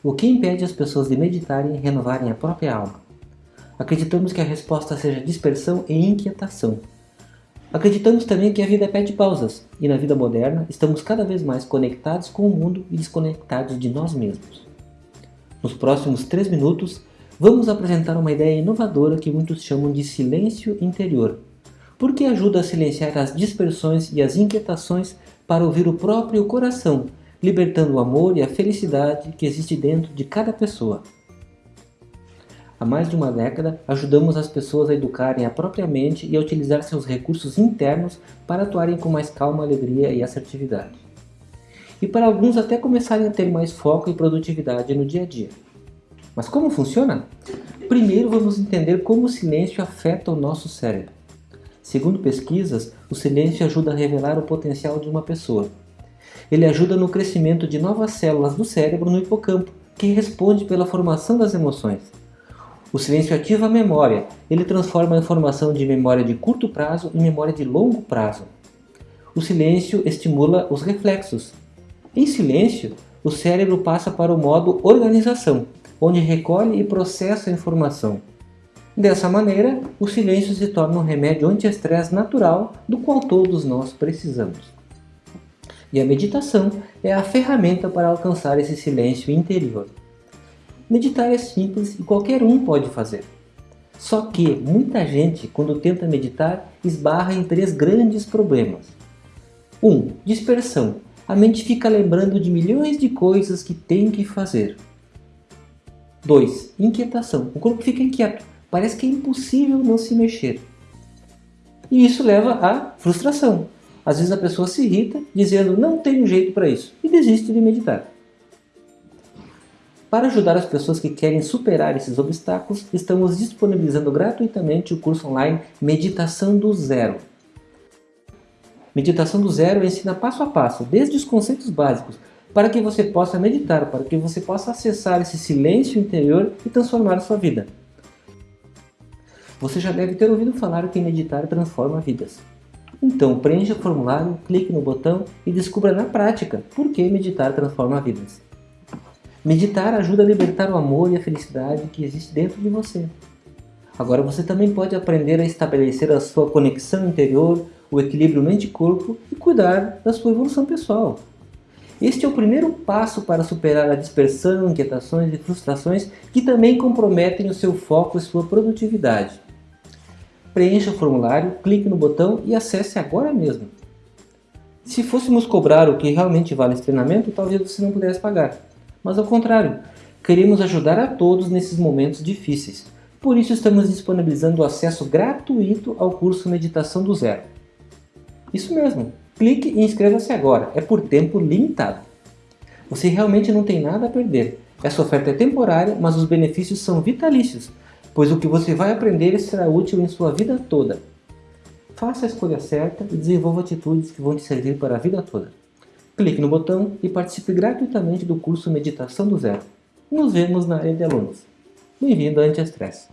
O que impede as pessoas de meditarem e renovarem a própria alma? Acreditamos que a resposta seja dispersão e inquietação. Acreditamos também que a vida pede pausas, e na vida moderna estamos cada vez mais conectados com o mundo e desconectados de nós mesmos. Nos próximos três minutos, vamos apresentar uma ideia inovadora que muitos chamam de silêncio interior, porque ajuda a silenciar as dispersões e as inquietações para ouvir o próprio coração, libertando o amor e a felicidade que existe dentro de cada pessoa. Há mais de uma década, ajudamos as pessoas a educarem a própria mente e a utilizar seus recursos internos para atuarem com mais calma, alegria e assertividade. E para alguns até começarem a ter mais foco e produtividade no dia a dia. Mas como funciona? Primeiro vamos entender como o silêncio afeta o nosso cérebro. Segundo pesquisas, o silêncio ajuda a revelar o potencial de uma pessoa. Ele ajuda no crescimento de novas células do cérebro no hipocampo, que responde pela formação das emoções. O silêncio ativa a memória, ele transforma a informação de memória de curto prazo em memória de longo prazo. O silêncio estimula os reflexos. Em silêncio, o cérebro passa para o modo organização, onde recolhe e processa a informação. Dessa maneira, o silêncio se torna um remédio anti-estresse natural do qual todos nós precisamos. E a meditação é a ferramenta para alcançar esse silêncio interior. Meditar é simples e qualquer um pode fazer. Só que muita gente, quando tenta meditar, esbarra em três grandes problemas. 1. Um, dispersão. A mente fica lembrando de milhões de coisas que tem que fazer. 2. Inquietação. O corpo fica inquieto. Parece que é impossível não se mexer. E isso leva à frustração. Às vezes a pessoa se irrita dizendo não tenho jeito para isso e desiste de meditar. Para ajudar as pessoas que querem superar esses obstáculos, estamos disponibilizando gratuitamente o curso online Meditação do Zero. Meditação do Zero ensina passo a passo, desde os conceitos básicos, para que você possa meditar, para que você possa acessar esse silêncio interior e transformar sua vida. Você já deve ter ouvido falar que meditar transforma vidas. Então preencha o formulário, clique no botão e descubra na prática por que meditar transforma vidas. Meditar ajuda a libertar o amor e a felicidade que existe dentro de você. Agora você também pode aprender a estabelecer a sua conexão interior, o equilíbrio mente-corpo e cuidar da sua evolução pessoal. Este é o primeiro passo para superar a dispersão, inquietações e frustrações que também comprometem o seu foco e sua produtividade. Preencha o formulário, clique no botão e acesse agora mesmo. Se fôssemos cobrar o que realmente vale esse treinamento, talvez você não pudesse pagar. Mas ao contrário, queremos ajudar a todos nesses momentos difíceis. Por isso estamos disponibilizando o acesso gratuito ao curso Meditação do Zero. Isso mesmo, Clique e inscreva-se agora, é por tempo limitado. Você realmente não tem nada a perder. Essa oferta é temporária, mas os benefícios são vitalícios, pois o que você vai aprender será útil em sua vida toda. Faça a escolha certa e desenvolva atitudes que vão te servir para a vida toda. Clique no botão e participe gratuitamente do curso Meditação do Zero. Nos vemos na área de alunos. Bem-vindo a Anti-Estresse.